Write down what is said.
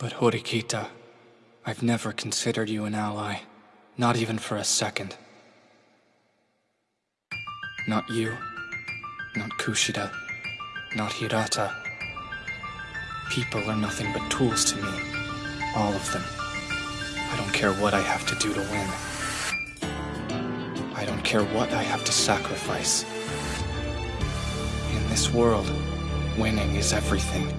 But Horikita, I've never considered you an ally. Not even for a second. Not you. Not Kushida. Not Hirata. People are nothing but tools to me. All of them. I don't care what I have to do to win. I don't care what I have to sacrifice. In this world, winning is everything.